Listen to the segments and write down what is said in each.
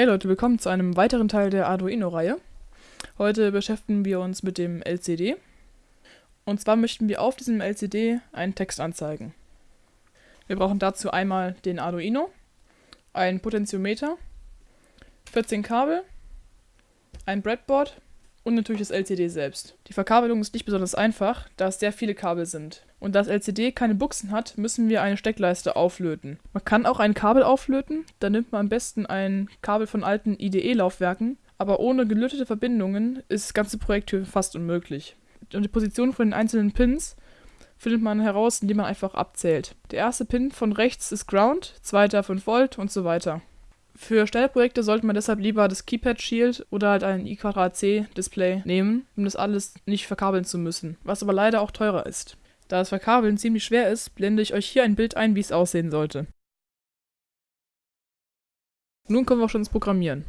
Hey Leute, willkommen zu einem weiteren Teil der Arduino-Reihe. Heute beschäftigen wir uns mit dem LCD. Und zwar möchten wir auf diesem LCD einen Text anzeigen. Wir brauchen dazu einmal den Arduino, ein Potentiometer, 14 Kabel, ein Breadboard und natürlich das LCD selbst. Die Verkabelung ist nicht besonders einfach, da es sehr viele Kabel sind. Und da das LCD keine Buchsen hat, müssen wir eine Steckleiste auflöten. Man kann auch ein Kabel auflöten, da nimmt man am besten ein Kabel von alten IDE-Laufwerken, aber ohne gelötete Verbindungen ist das ganze Projekt hier fast unmöglich. Und die Position von den einzelnen Pins findet man heraus, indem man einfach abzählt. Der erste Pin von rechts ist Ground, zweiter 5 Volt und so weiter. Für Stellprojekte sollte man deshalb lieber das Keypad Shield oder halt ein I2C Display nehmen, um das alles nicht verkabeln zu müssen, was aber leider auch teurer ist. Da das Verkabeln ziemlich schwer ist, blende ich euch hier ein Bild ein, wie es aussehen sollte. Nun kommen wir auch schon ins Programmieren.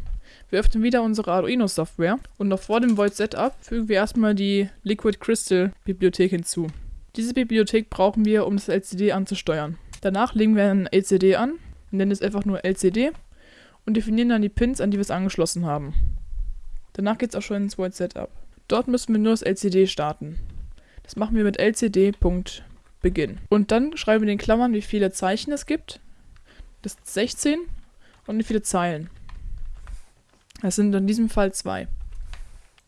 Wir öffnen wieder unsere Arduino Software und noch vor dem Void Setup fügen wir erstmal die Liquid Crystal Bibliothek hinzu. Diese Bibliothek brauchen wir, um das LCD anzusteuern. Danach legen wir ein LCD an, nennen es einfach nur LCD und definieren dann die Pins, an die wir es angeschlossen haben. Danach geht es auch schon ins Void Setup. Dort müssen wir nur das LCD starten. Das machen wir mit lcd.begin. Und dann schreiben wir in den Klammern, wie viele Zeichen es gibt. Das ist 16 und wie viele Zeilen. Das sind in diesem Fall zwei.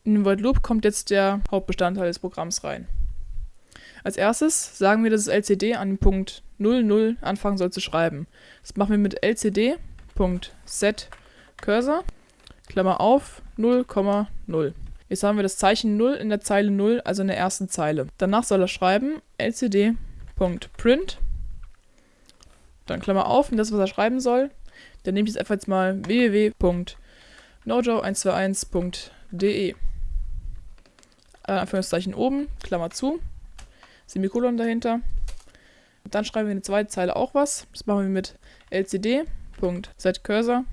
In den Void Loop kommt jetzt der Hauptbestandteil des Programms rein. Als erstes sagen wir, dass das LCD an Punkt 00 anfangen soll zu schreiben. Das machen wir mit lcd.set Cursor, Klammer auf, 0,0. Jetzt haben wir das Zeichen 0 in der Zeile 0, also in der ersten Zeile. Danach soll er schreiben lcd.print, dann Klammer auf, und das, was er schreiben soll. Dann nehme ich jetzt einfach jetzt mal www.nojo121.de. Anführungszeichen oben, Klammer zu, Semikolon dahinter. Dann schreiben wir in der zweiten Zeile auch was. Das machen wir mit lcd.setcursor,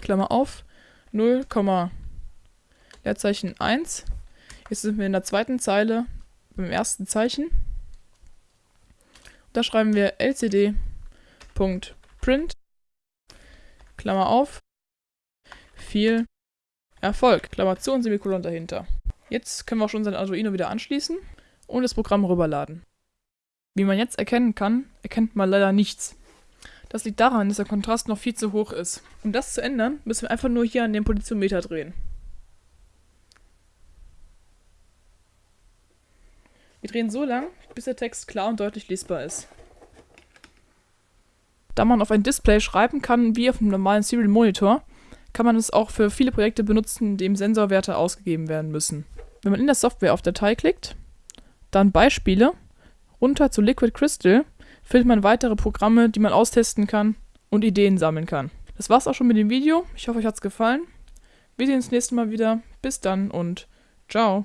Klammer auf, 0, Leerzeichen 1. Jetzt sind wir in der zweiten Zeile beim ersten Zeichen. Da schreiben wir lcd.print, Klammer auf, viel Erfolg, Klammer zu und Semikolon dahinter. Jetzt können wir auch schon unser Arduino wieder anschließen und das Programm rüberladen. Wie man jetzt erkennen kann, erkennt man leider nichts. Das liegt daran, dass der Kontrast noch viel zu hoch ist. Um das zu ändern, müssen wir einfach nur hier an dem Potentiometer drehen. Wir drehen so lang, bis der Text klar und deutlich lesbar ist. Da man auf ein Display schreiben kann wie auf einem normalen Serial Monitor, kann man es auch für viele Projekte benutzen, in denen Sensorwerte ausgegeben werden müssen. Wenn man in der Software auf Datei klickt, dann Beispiele, runter zu Liquid Crystal, findet man weitere Programme, die man austesten kann und Ideen sammeln kann. Das war's auch schon mit dem Video. Ich hoffe, euch hat's gefallen. Wir sehen uns das nächste Mal wieder. Bis dann und ciao.